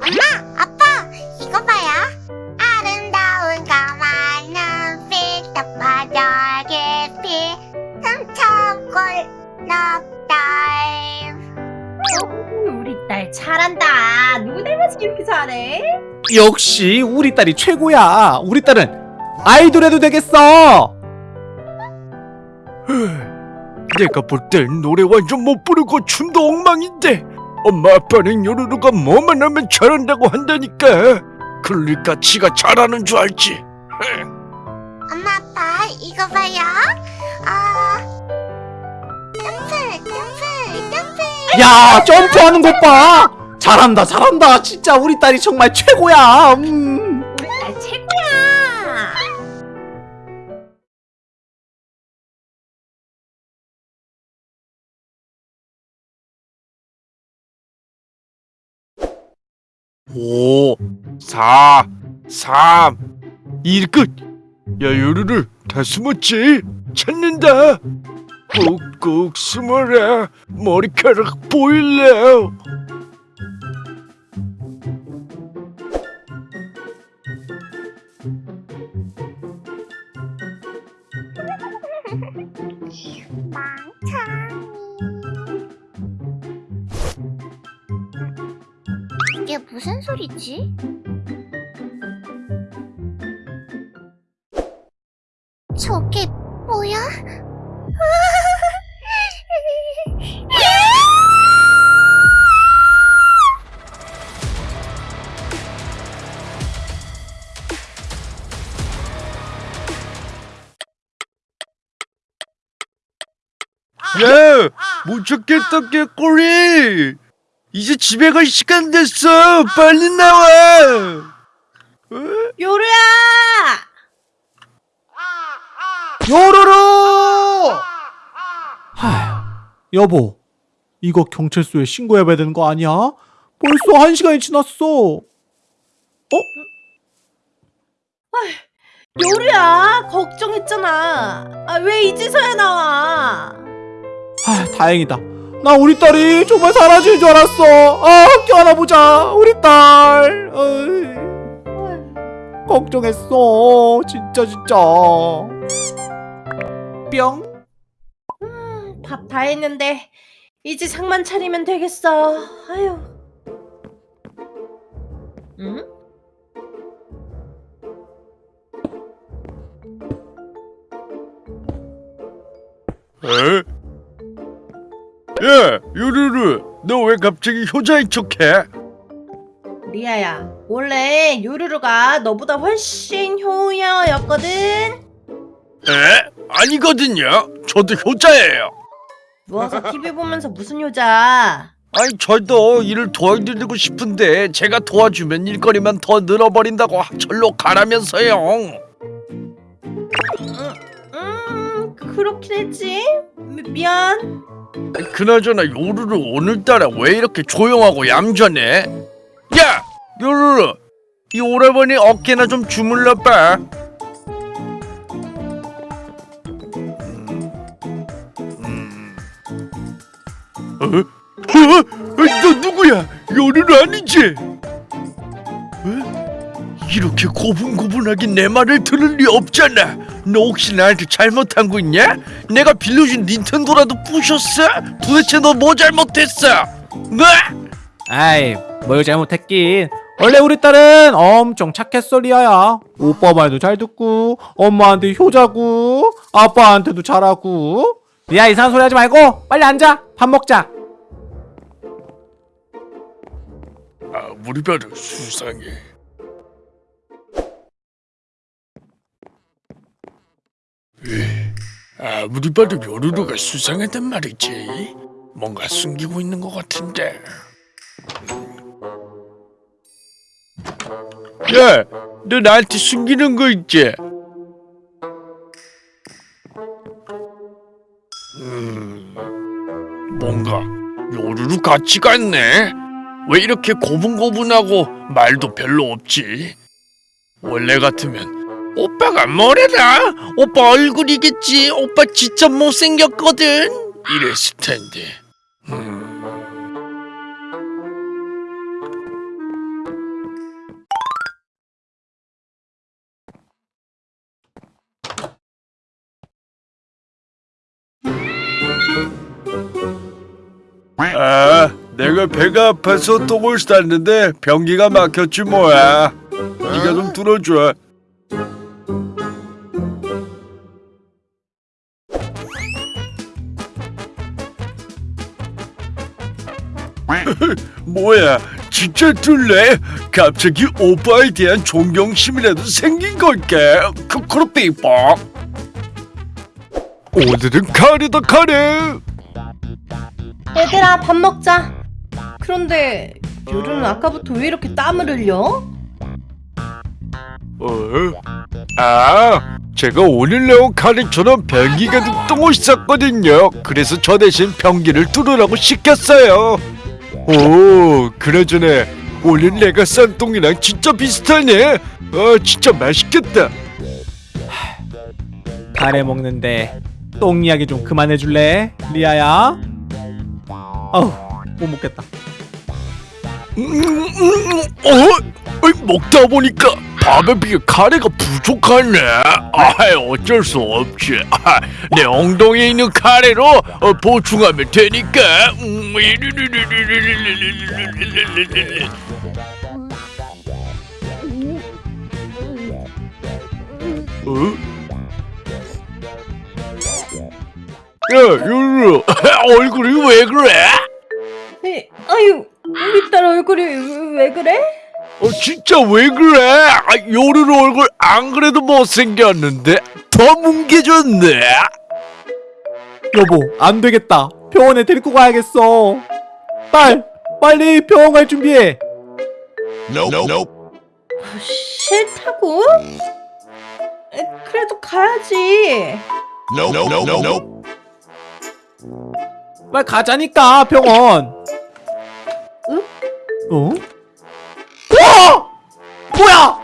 엄마, 아빠, 이거 봐요. 아름다운 까만 눈빛, 덮어져 깊이, 삼천골 넉달. 우리 딸 잘한다. 누구 닮아서 이렇게 잘해? 역시 우리 딸이 최고야. 우리 딸은 아이돌 해도 되겠어. 내가 볼 땐 노래 완전 못 부르고 춤도 엉망인데 엄마 아빠는 요루루가 뭐만 하면 잘한다고 한다니까 그러니까 지가 잘하는 줄 알지 엄마, 아빠, 이거 봐요. 아, 점프, 점프, 점프. 야, 점프하는 것 봐. 잘한다, 잘한다. 진짜 우리 딸이 정말 최고야. 음. 5 4 3 2 끝! 야요루를 다 숨었지? 찾는다! 꾹꾹 숨어라 머리카락 보일래 무슨 소리지? 저게 뭐야? 야, 못 찾겠다 개꼬리. 이제 집에 갈 시간 됐어. 빨리 나와. 어? 요루야. 요루루! 하, 여보, 이거 경찰서에 신고해봐야 되는 거 아니야? 벌써 한 시간이 지났어. 요루야. 걱정했잖아. 아, 왜 이제서야 나와? 아, 다행이다. 나 우리 딸이 정말 사라질 줄 알았어. 아, 학교 하나 보자. 우리 딸. 어이, 걱정했어. 진짜 진짜. 뿅. 밥다 했는데 이제 상만 차리면 되겠어. 아유. 응? 에? 야, 요루루, 너 왜 갑자기 효자인 척해? 리아야, 원래 요루루가 너보다 훨씬 효녀였거든. 에? 아니거든요. 저도 효자예요. 누워서 TV 보면서 무슨 효자? 아니 저도 일을 도와드리고 싶은데 제가 도와주면 일거리만 더 늘어버린다고 절로 가라면서요. 음, 그렇긴 했지. 미, 미안. 그나저나 요루루 오늘따라 왜 이렇게 조용하고 얌전해? 야, 요루루, 이 오라버니 어깨나 좀 주물러봐. 음, 음. 어? 어? 너 누구야? 요루루 아니지? 어? 이렇게 고분고분하게 내 말을 들을 리 없잖아. 너 혹시 나한테 잘못한 거 있냐? 내가 빌려준 닌텐도라도 부셨어? 도대체 너 뭐 잘못했어? 뭐? 아이, 뭘 잘못했긴. 원래 우리 딸은 엄청 착했어, 리아야. 오빠 말도 잘 듣고, 엄마한테 효자고, 아빠한테도 잘하고. 리아 이상한 소리 하지 말고, 빨리 앉아. 밥 먹자. 아무리 봐도 수상해. 아무리 봐도 요루루가 수상하단 말이지. 뭔가 숨기고 있는 것 같은데. 야, 너 나한테 숨기는 거 있지? 음, 뭔가 요루루 같지가 않네. 왜 이렇게 고분고분하고 말도 별로 없지? 원래 같으면 오빠가 뭐래라? 오빠 얼굴이겠지. 오빠 진짜 못생겼거든. 이랬을 텐데. 음. 아, 내가 배가 아파서 똥을 쌌는데 변기가 막혔지 뭐야. 네가 좀 들어줘. 뭐야, 진짜 뚫래? 갑자기 오빠에 대한 존경심이라도 생긴 걸까? 크크로삐뽀. 오늘은 카레다 카레. 얘들아 밥 먹자. 그런데 요루는 아까부터 왜 이렇게 땀을 흘려? 어? 아, 제가 오늘 내온 카레처럼 변기 가득 똥을 쌌거든요. 그래서 저 대신 변기를 뚫으라고 시켰어요. 오, 그나저나 오늘 내가 싼 똥이랑 진짜 비슷하네. 아, 진짜 맛있겠다. 카레 먹는데 똥 이야기 좀 그만해 줄래? 리아야. 어우 못 먹겠다. 음, 음, 음, 어? 어이, 먹다 보니까 밥에 비해 카레가 부족하네. 아, 어쩔 수 없지. 아, 내 엉덩이에 있는 카레로 어, 보충하면 되니까. 야, 유루, 얼굴이 왜 그래? 에, 아유 우리 딸 얼굴이 왜, 왜 그래? 어, 진짜 왜 그래? 아, 요르르 얼굴 안 그래도 못생겼는데 더 뭉개졌네. 여보 안 되겠다. 병원에 데리고 가야겠어. 딸 빨리 병원 갈 준비해. 싫다고? 에, 그래도 가야지. 빨리 가자니까 병원. 응? 어? 와! 뭐야?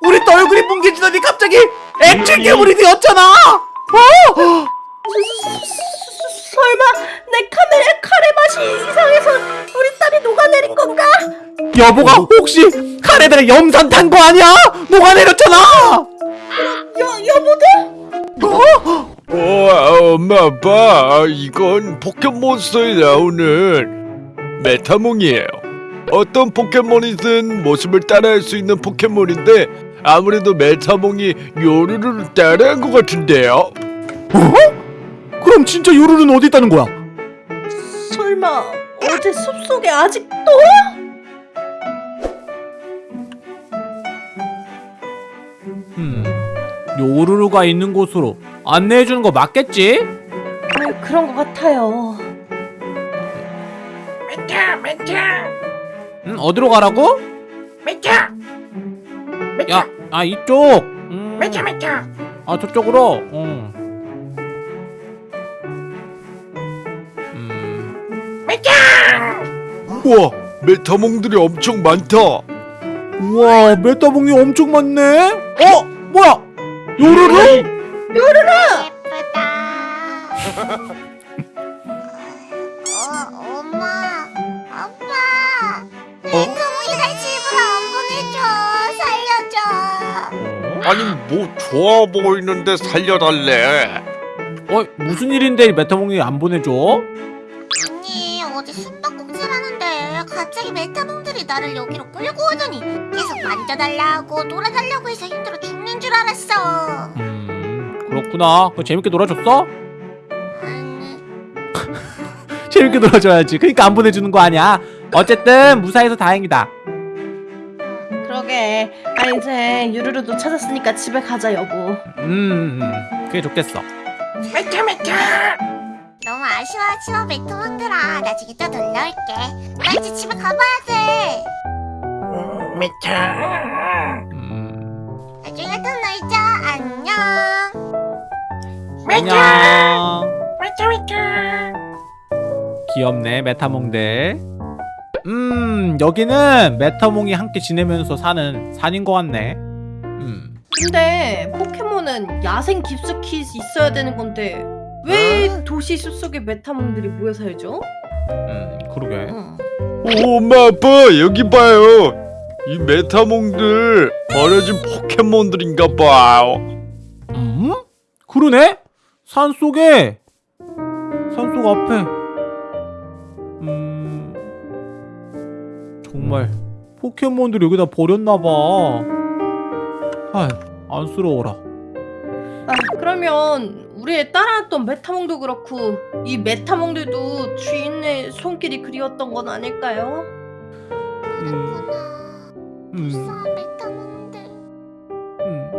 우리 또 얼굴이 뭉개지더니 갑자기 액체 괴물이 되었잖아. 어? 설마 내 카메라 카레 맛이 이상해서 우리 딸이 녹아내린 건가? 여보가 혹시 카레들의 염산 탄 거 아니야? 녹아내렸잖아. 여 여보들? 와, 엄마 아빠, 이건 포켓몬스터에 나오는 메타몽이에요. 어떤 포켓몬이든 모습을 따라할 수 있는 포켓몬인데 아무래도 메타몽이 요루를 따라한 것 같은데요. 그럼 진짜 요루는 어디 있다는 거야? 설마 어제 숲속에 아직도? 음, 요루루가 있는 곳으로 안내해 주는 거 맞겠지? 아, 그런 것 같아요. 음, 어디로 가라고? 야, 아 이쪽. 음, 아 저쪽으로. 응. 음, 우와, 메타몽들이 엄청 많다. 우와, 메타봉이 엄청 많네. 어, 뭐야? 요루루? 예쁘다. 아니 뭐 좋아 보이는데 살려달래. 어, 무슨 일인데 메타봉이 안 보내줘? 아니 어제 숨바꼭질하는데 갑자기 메타몽들이 나를 여기로 끌고 오더니 계속 만져달라고 놀아달라고 해서 힘들어 죽는 줄 알았어. 음, 그렇구나. 그 재밌게 놀아줬어? 아니, 재밌게 놀아줘야지. 그러니까 안 보내주는 거 아니야. 어쨌든 무사해서 다행이다. 그러게. 아 이제 유루루도 찾았으니까 집에 가자 여보. 음, 그게 좋겠어. 너무 아쉬워하지마 메타몽들아. 나중에 또 놀러 올게. 나 이제 집에 가봐야 돼. 음, 나중에 또 놀자. 안녕. 안녕. 귀엽네 메타몽들. 음, 여기는 메타몽이 함께 지내면서 사는 산인 것 같네. 음, 근데 포켓몬은 야생 깊숙이 있어야 되는 건데 왜 도시 숲속에 메타몽들이 모여 살죠? 음, 그러게. 응. 오, 엄마 아빠 여기 봐요. 이 메타몽들 버려진 포켓몬들인가 봐요. 음? 그러네? 산 속에 산속 앞에 정말 포켓몬들이 여기다 버렸나봐 아휴 안쓰러워라 아, 그러면 우리의 따라왔던 메타몽도 그렇고 이 메타몽들도 주인의 손길이 그리웠던 건 아닐까요? 그렇구나. 음, 불쌍한 메타몽들. 음.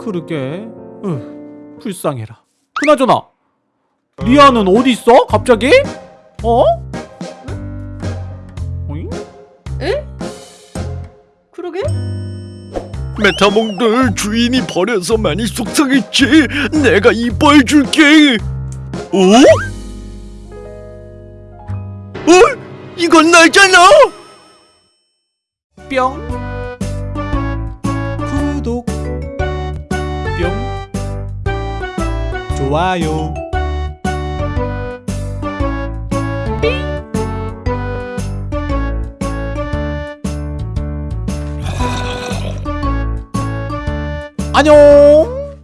그러게 으, 불쌍해라 그나저나 리아는 어디 있어? 갑자기? 어? 메타몽들 주인이 버려서 많이 속상했지. 내가 이뻐해 줄게. 어? 어? 이건 나잖아. 뿅 구독 뿅 좋아요 안녕